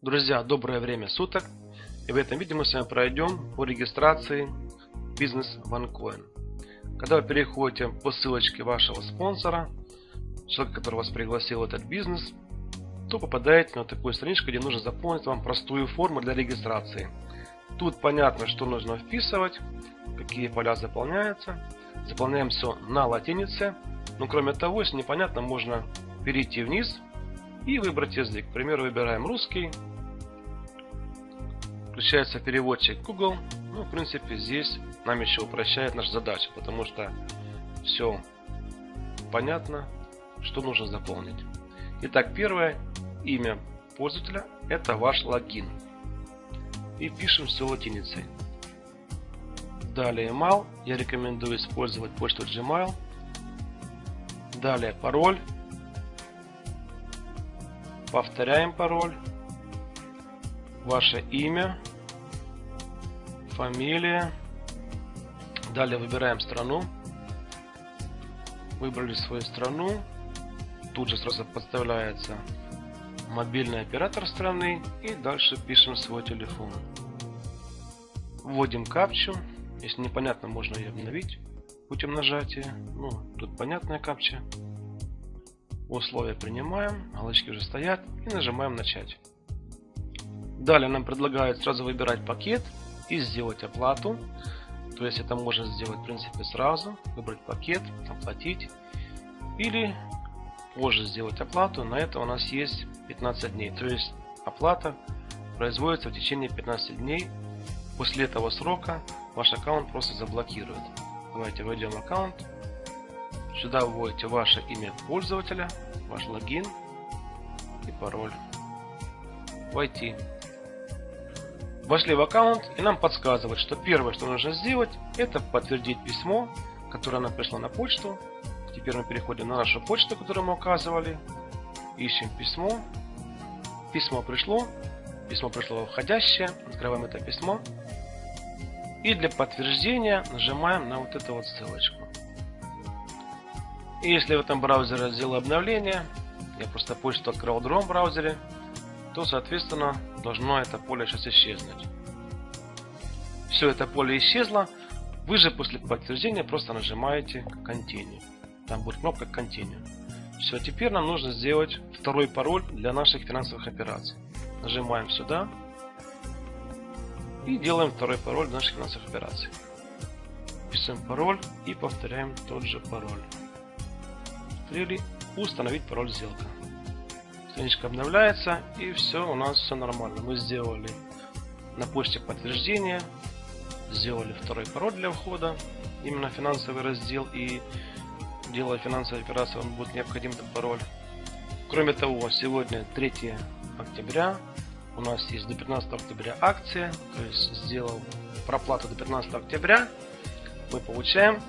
Друзья, доброе время суток! И в этом видео мы с вами пройдем по регистрации бизнес OneCoin. Когда вы переходите по ссылочке вашего спонсора, человека, который вас пригласил в этот бизнес, то попадаете на такую страничку, где нужно заполнить вам простую форму для регистрации. Тут понятно, что нужно вписывать, какие поля заполняются. Заполняем все на латинице. Но кроме того, если непонятно, можно перейти вниз и выбрать язык. К примеру, выбираем русский. Включается переводчик Google. Ну, в принципе, здесь нам еще упрощает нашу задачу, потому что все понятно, что нужно заполнить. Итак, первое имя пользователя это ваш логин. И пишем все латиницей. Далее email. Я рекомендую использовать почту Gmail. Далее пароль. Повторяем пароль. Ваше имя. Фамилия. Далее выбираем страну. Выбрали свою страну. Тут же сразу подставляется мобильный оператор страны. И дальше пишем свой телефон. Вводим капчу. Если непонятно, можно ее обновить путем нажатия. Ну, тут понятная капча. Условия принимаем, галочки уже стоят и нажимаем начать. Далее нам предлагают сразу выбирать пакет и сделать оплату. То есть это можно сделать в принципе сразу, выбрать пакет, оплатить. Или позже сделать оплату. На это у нас есть 15 дней. То есть оплата производится в течение 15 дней. После этого срока ваш аккаунт просто заблокирует. Давайте войдем в аккаунт. Сюда вводите ваше имя пользователя, ваш логин и пароль. Войти. Вошли в аккаунт и нам подсказывает, что первое, что нужно сделать, это подтвердить письмо, которое нам пришло на почту. Теперь мы переходим на нашу почту, которую мы указывали. Ищем письмо. Письмо пришло. Письмо пришло входящее. Открываем это письмо. И для подтверждения нажимаем на вот эту вот ссылочку. И если в этом браузере сделал обновление, я просто почту открыл в другом браузере, то соответственно должно это поле сейчас исчезнуть. Все это поле исчезло. Вы же после подтверждения просто нажимаете Continue. Там будет кнопка Continue. Все, теперь нам нужно сделать второй пароль для наших финансовых операций. Нажимаем сюда. И делаем второй пароль для наших финансовых операций. Пишем пароль и повторяем тот же пароль. Повторили. Установить пароль сделка. Страничка обновляется и все, у нас все нормально. Мы сделали на почте подтверждение, сделали второй пароль для входа, именно финансовый раздел и делая финансовые операции, он будет необходим этот пароль. Кроме того, сегодня 3 октября, у нас есть до 15 октября акция, то есть сделал проплату до 15 октября, мы получаем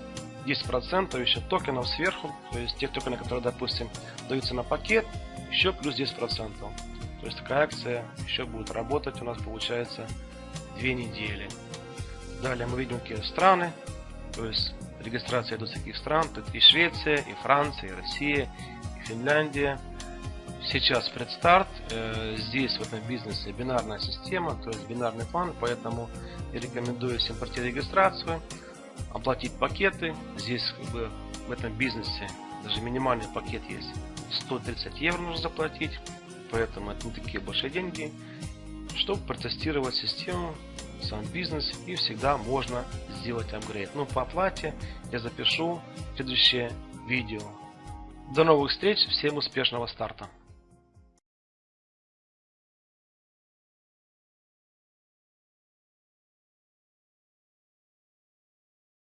10% еще токенов сверху, то есть тех токенов, которые, допустим, даются на пакет, еще плюс 10%. То есть такая акция еще будет работать у нас получается 2 недели. Далее мы видим какие страны, то есть регистрация до таких стран, тут и Швеция, и Франция, и Россия, и Финляндия, сейчас предстарт. Э, здесь в этом бизнесе бинарная система, то есть бинарный план, поэтому я рекомендую всем пройти регистрацию, оплатить пакеты. Здесь как бы в этом бизнесе даже минимальный пакет есть 130 евро нужно заплатить, поэтому это не такие большие деньги, чтобы протестировать систему, сам бизнес и всегда можно сделать апгрейд. Но по оплате я запишу следующее видео. До новых встреч, всем успешного старта!